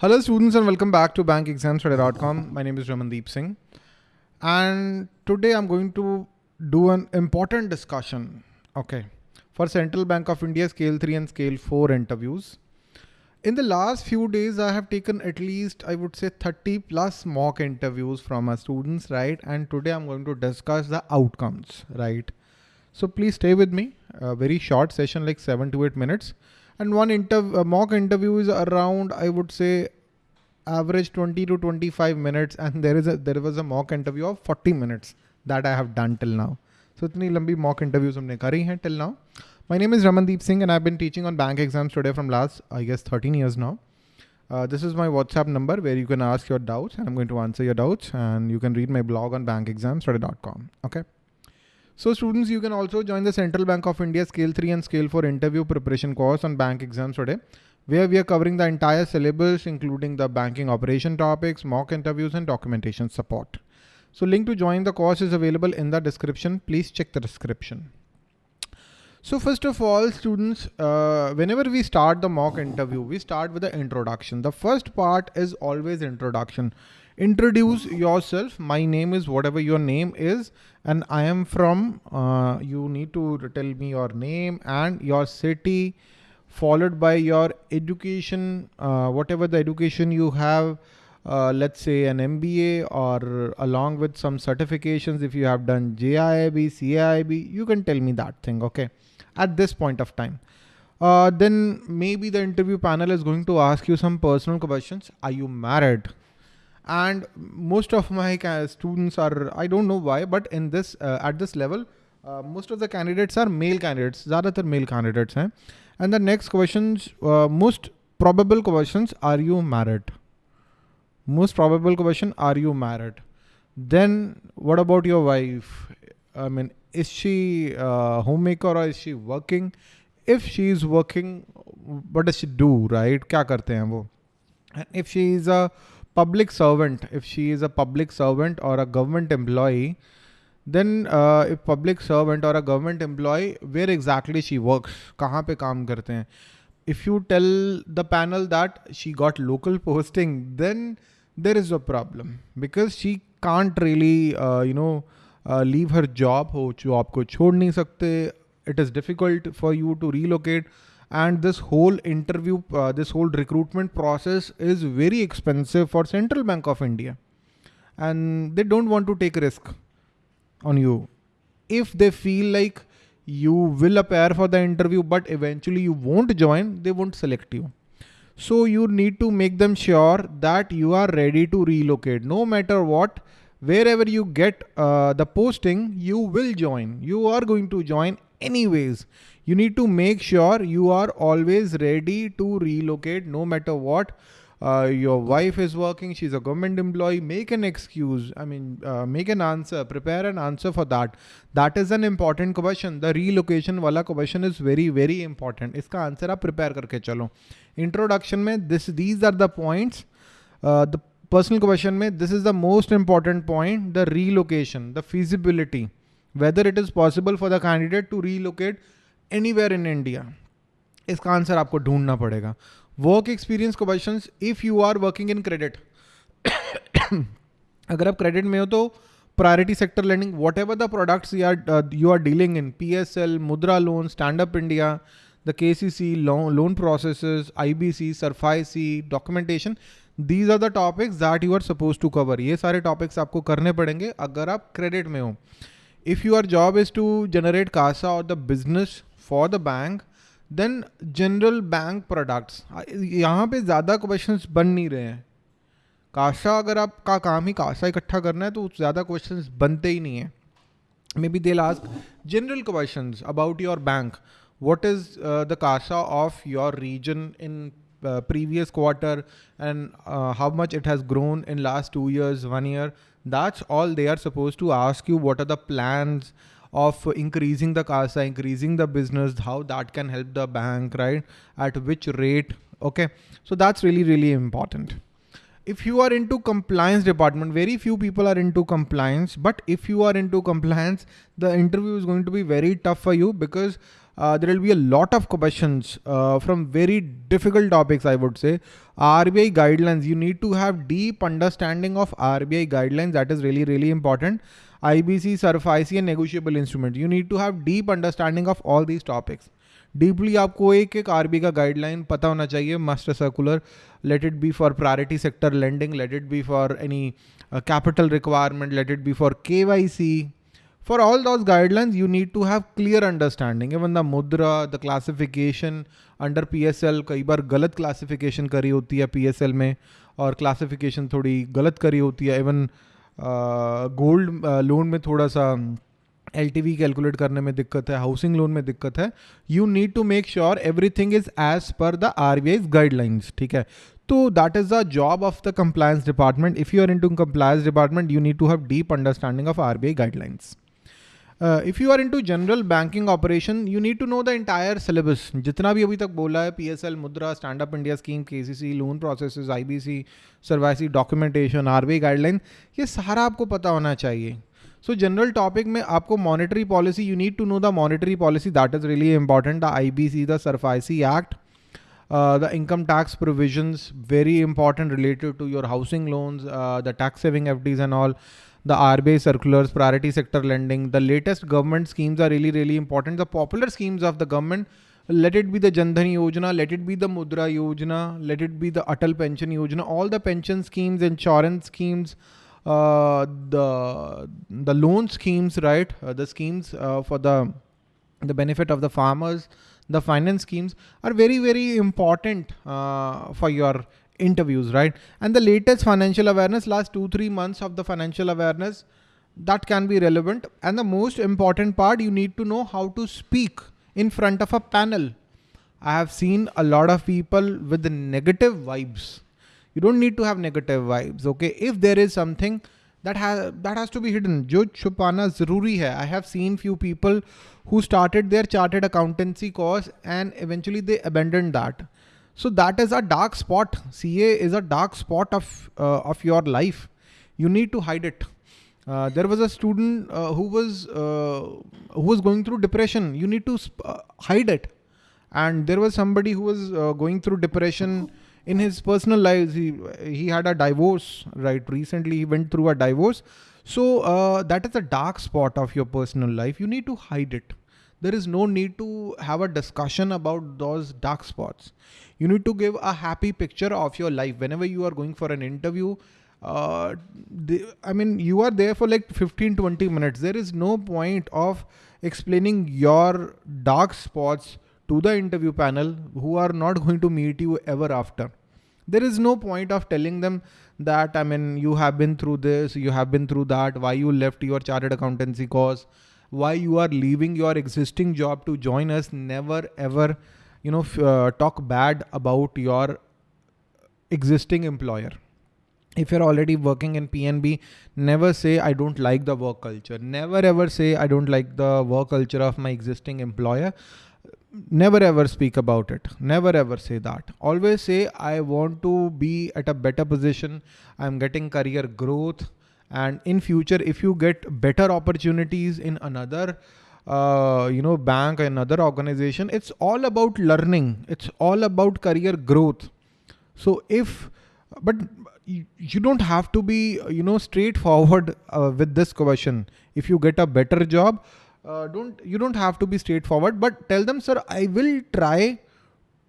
Hello students and welcome back to bankexamstudy.com. My name is Ramandeep Singh and today I'm going to do an important discussion. Okay. For Central Bank of India Scale 3 and Scale 4 interviews. In the last few days, I have taken at least, I would say 30 plus mock interviews from my students, right? And today I'm going to discuss the outcomes, right? So please stay with me. A very short session, like seven to eight minutes and one interv mock interview is around i would say average 20 to 25 minutes. And there is a there was a mock interview of 40 minutes that i have done till now. So itni lambi mock interviews humne kari hain till now. My name is ramandeep singh and i've been teaching on bank exams today from last i guess 13 years now. Uh, this is my whatsapp number where you can ask your doubts and i'm going to answer your doubts and you can read my blog on bankexamstudy.com okay so students, you can also join the Central Bank of India Scale 3 and Scale 4 interview preparation course on bank exams today, where we are covering the entire syllabus, including the banking operation topics, mock interviews and documentation support. So link to join the course is available in the description. Please check the description. So first of all, students, uh, whenever we start the mock interview, we start with the introduction. The first part is always introduction introduce yourself my name is whatever your name is and i am from uh, you need to tell me your name and your city followed by your education uh, whatever the education you have uh, let's say an MBA or along with some certifications if you have done JAIIB, CAIIB, you can tell me that thing, okay, at this point of time. Uh, then maybe the interview panel is going to ask you some personal questions. Are you married? and most of my students are I don't know why but in this uh, at this level uh, most of the candidates are male candidates ज़्यादातर male candidates हैं and the next questions uh, most probable questions are you married most probable question are you married then what about your wife I mean is she uh, homemaker or is she working if she is working what does she do right क्या करते हैं वो and if she is a public servant, if she is a public servant or a government employee, then uh, if public servant or a government employee, where exactly she works, kahan pe kaam karte hain? If you tell the panel that she got local posting, then there is a problem because she can't really, uh, you know, uh, leave her job. हो job को छोड़ नहीं सकते. It is difficult for you to relocate and this whole interview, uh, this whole recruitment process is very expensive for Central Bank of India. And they don't want to take risk on you. If they feel like you will appear for the interview, but eventually you won't join, they won't select you. So you need to make them sure that you are ready to relocate no matter what, wherever you get uh, the posting, you will join. You are going to join anyways you need to make sure you are always ready to relocate no matter what. Uh, your wife is working, she's a government employee, make an excuse. I mean, uh, make an answer, prepare an answer for that. That is an important question. The relocation wala question is very, very important. Iska answer aap prepare karke chalo. Introduction mein, this, these are the points. Uh, the personal question mein, this is the most important point, the relocation, the feasibility, whether it is possible for the candidate to relocate anywhere in India इसका answer आपको ढूंढना पड़ेगा। Work experience question if you are working in credit अगर आप credit में हो तो priority sector learning whatever the products you are you are dealing in P S L Mudra loan stand up India loan process I B C SARFAESI documentation these are the topics that you are suppose to cover ये सारे topics आपको करने पड़ेंगे अगर आप credit में हो। If you are job is to generate CASA और the business for the bank then general bank products यहाँ पे ज़्यादा क्वेश्चन बन नहीं रहे हैं। काशा अगर आपका काम ही काशा इकट्ठा करना है तो ज़्यादा क्वेश्चन बनते ही नहीं हैं। May be they ask general question about your bank what is the CASA of your region in previous quarter and how much it has grown in last two years one year that's all they are suppose to ask you what are the plans of increasing the CASA, increasing the business, how that can help the bank, right? At which rate? Okay. So that's really, really important. if you are into compliance department, very few people are into compliance, but if you are into compliance, the interview is going to be very tough for you because uh, there will be a lot of questions uh, from very difficult topics, I would say. RBI guidelines, you need to have deep understanding of RBI guidelines. That is really, really important. IBC SARFAESI and negotiable instrument you need to have deep understanding of all these topics deeply आपको एक एक R B का guideline पता होना चाहिए master circular let it be for priority sector lending let it be for any capital requirement let it be for K Y C for all those guidelines you need to have clear understanding even the Mudra the classification under P S L कई बार गलत classification करी होती है P S L में, और classification थोड़ी गलत करी होती है. इवन गोल्ड लोन में थोड़ा सा एल टी वी कैलकुलेट करने में दिक्कत है, हाउसिंग लोन में दिक्कत है। You need to make sure every thing is as per the R B I guidelines ठीक है? तो that is the job of the compliance department if you are in to compliance department you need to have deep understanding of R B I guidelines Uh, if you are into general banking operation, you need to know the entire syllabus. जितना भी अभी तक बोला है PSL, Mudra, stand up India scheme KCC, loan processes IBC, SARFAESI documentation RBI guideline ये सारा आपको पता होना चाहिए सो जनरल टॉपिक में आपको monetary policy you need to know the monetary policy that is really important the I the SARFAESI act the income tax provisions very important related to your housing loans uh, the tax saving fds and all the RBI circulars, priority sector lending, the latest government schemes are really, really important. The popular schemes of the government, let it be the Jandhan Yojana, let it be the Mudra Yojana, let it be the Atal Pension Yojana, all the pension schemes, insurance schemes, uh, the the loan schemes, right? Uh, the schemes uh, for the the benefit of the farmers, the finance schemes are very, very important uh, for your interviews, right? And the latest financial awareness, last two, three months of the financial awareness, that can be relevant. And the most important part, you need to know how to speak in front of a panel. I have seen a lot of people with negative vibes. You don't need to have negative vibes, okay? If there is something that has that has to be hidden, jo chupana zaruri hai. I have seen few people who started their chartered accountancy course and eventually they abandoned that so that is a dark spot. CA is a dark spot of uh, of your life. You need to hide it. Uh, there was a student uh, who was uh, who was going through depression. You need to uh, hide it. And there was somebody who was uh, going through depression in his personal lives. He he had a divorce right recently. He went through a divorce. So that is a dark spot of your personal life. You need to hide it there is no need to have a discussion about those dark spots. You need to give a happy picture of your life whenever you are going for an interview. Uh, I mean, you are there for like 15, 20 minutes. There is no point of explaining your dark spots to the interview panel who are not going to meet you ever after. There is no point of telling them that, I mean, you have been through this, you have been through that, why you left your chartered accountancy course why you are leaving your existing job to join us never ever you know uh, talk bad about your existing employer. If you're already working in pnb never say i don't like the work culture. Never ever say i don't like the work culture of my existing employer. Never ever speak about it. Never ever say that. Always say i want to be at a better position. I'm getting career growth and in future if you get better opportunities in another uh, you know bank another organization it's all about learning. It's all about career growth. So if but you don't have to be you know straightforward uh, with this question. If you get a better job uh, don't you don't have to be straightforward but tell them sir i will try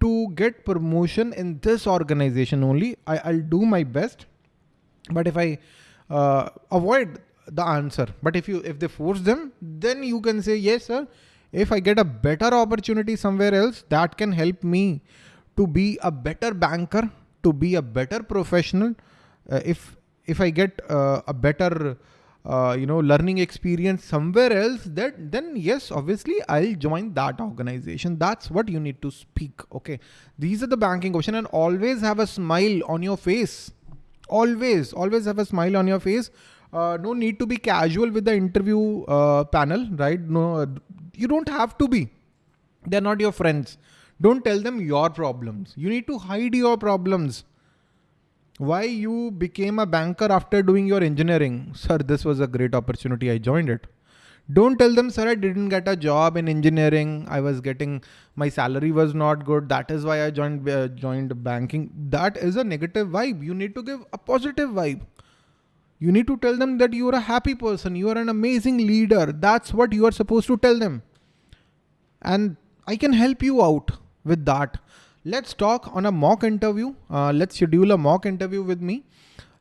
to get promotion in this organization only. I, i'll do my best. But if i uh, avoid the answer. But if you if they force them, then you can say yes, sir. If I get a better opportunity somewhere else, that can help me to be a better banker, to be a better professional. Uh, if if I get uh, a better uh, you know learning experience somewhere else that then yes obviously i'll join that organization that's what you need to speak okay these are the banking question and always have a smile on your face always always have a smile on your face uh, no need to be casual with the interview uh, panel right no you don't have to be they're not your friends don't tell them your problems you need to hide your problems why you became a banker after doing your engineering. Sir, this was a great opportunity. I joined it. Don't tell them, sir, I didn't get a job in engineering. I was getting, my salary was not good. That is why I joined, uh, joined banking. That is a negative vibe. You need to give a positive vibe. You need to tell them that you are a happy person. You are an amazing leader. That's what you are supposed to tell them. And I can help you out with that. Let's talk on a mock interview. Uh, let's schedule a mock interview with me.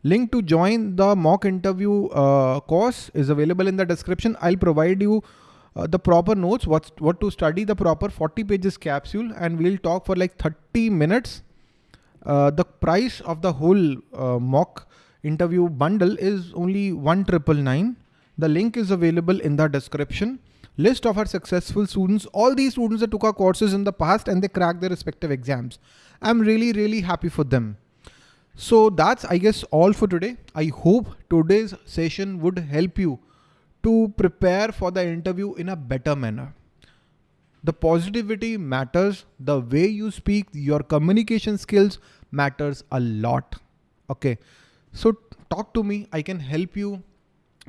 Link to join the mock interview uh, course is available in the description. I'll provide you uh, the proper notes, what, what to study, the proper 40 pages capsule, and we'll talk for like 30 minutes. Uh, the price of the whole uh, mock interview bundle is only one triple nine. The link is available in the description. List of our successful students, all these students that took our courses in the past and they cracked their respective exams. I'm really, really happy for them. So that's, I guess, all for today. I hope today's session would help you to prepare for the interview in a better manner. The positivity matters. The way you speak, your communication skills matters a lot. Okay. So talk to me. I can help you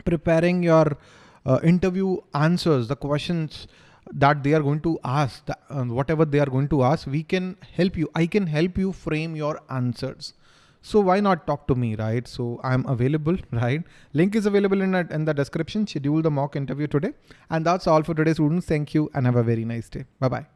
preparing your uh, interview answers, the questions that they are going to ask, the, uh, whatever they are going to ask, we can help you. I can help you frame your answers. So why not talk to me, right? So I'm available, right? Link is available in, in the description. Schedule the mock interview today. And that's all for today, students. Thank you and have a very nice day. Bye-bye.